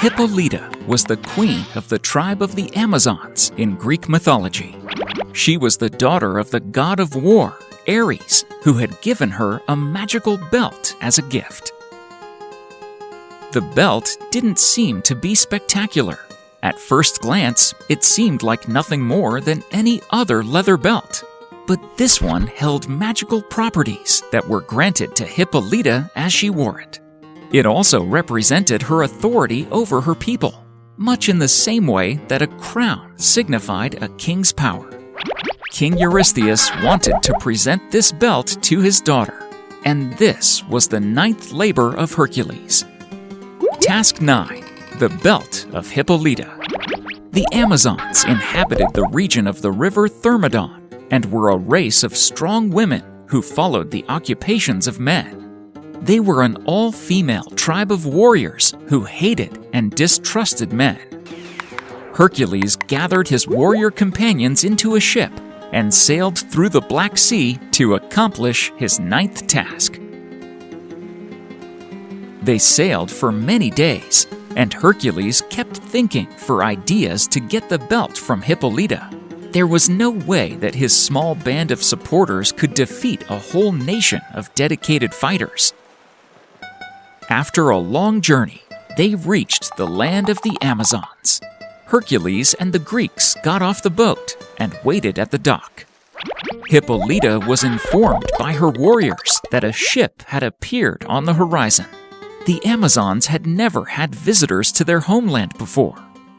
Hippolyta was the queen of the tribe of the Amazons in Greek mythology. She was the daughter of the god of war, Ares, who had given her a magical belt as a gift. The belt didn't seem to be spectacular. At first glance, it seemed like nothing more than any other leather belt. But this one held magical properties that were granted to Hippolyta as she wore it. It also represented her authority over her people, much in the same way that a crown signified a king's power. King Eurystheus wanted to present this belt to his daughter, and this was the ninth labor of Hercules. Task 9 The Belt of Hippolyta. The Amazons inhabited the region of the river Thermodon and were a race of strong women who followed the occupations of men. They were an all female tribe of warriors who hated and distrusted men. Hercules gathered his warrior companions into a ship and sailed through the Black Sea to accomplish his ninth task. They sailed for many days, and Hercules kept thinking for ideas to get the belt from Hippolyta. There was no way that his small band of supporters could defeat a whole nation of dedicated fighters. After a long journey, they reached the land of the Amazons. Hercules and the Greeks got off the boat and waited at the dock. Hippolyta was informed by her warriors that a ship had appeared on the horizon. The Amazons had never had visitors to their homeland before,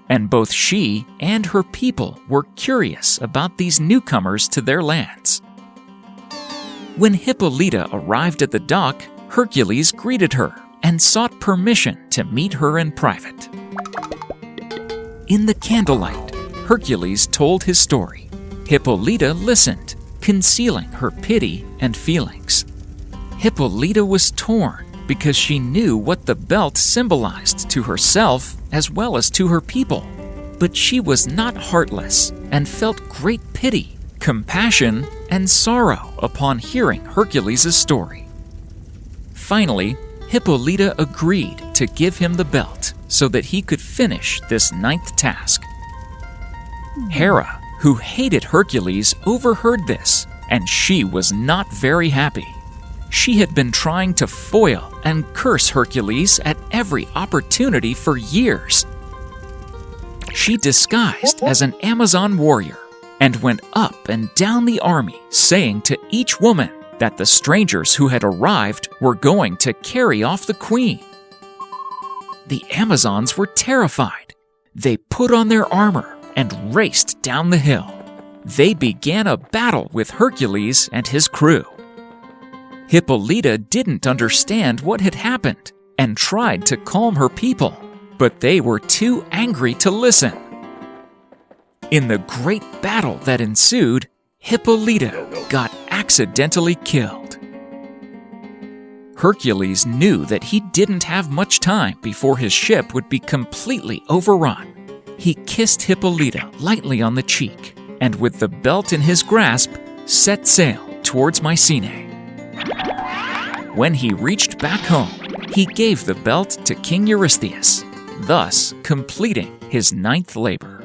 and both she and her people were curious about these newcomers to their lands. When Hippolyta arrived at the dock, Hercules greeted her and sought permission to meet her in private. In the candlelight, Hercules told his story. Hippolyta listened, concealing her pity and feelings. Hippolyta was torn because she knew what the belt symbolized to herself as well as to her people. But she was not heartless and felt great pity, compassion, and sorrow upon hearing Hercules' story. Finally, Hippolyta agreed to give him the belt so that he could finish this ninth task. Hera, who hated Hercules, overheard this, and she was not very happy. She had been trying to foil and curse Hercules at every opportunity for years. She disguised as an Amazon warrior and went up and down the army, saying to each woman, that the strangers who had arrived were going to carry off the queen. The Amazons were terrified. They put on their armor and raced down the hill. They began a battle with Hercules and his crew. Hippolyta didn't understand what had happened and tried to calm her people, but they were too angry to listen. In the great battle that ensued, Hippolyta got accidentally killed. Hercules knew that he didn't have much time before his ship would be completely overrun. He kissed Hippolyta lightly on the cheek and, with the belt in his grasp, set sail towards Mycenae. When he reached back home, he gave the belt to King Eurystheus, thus completing his ninth labor.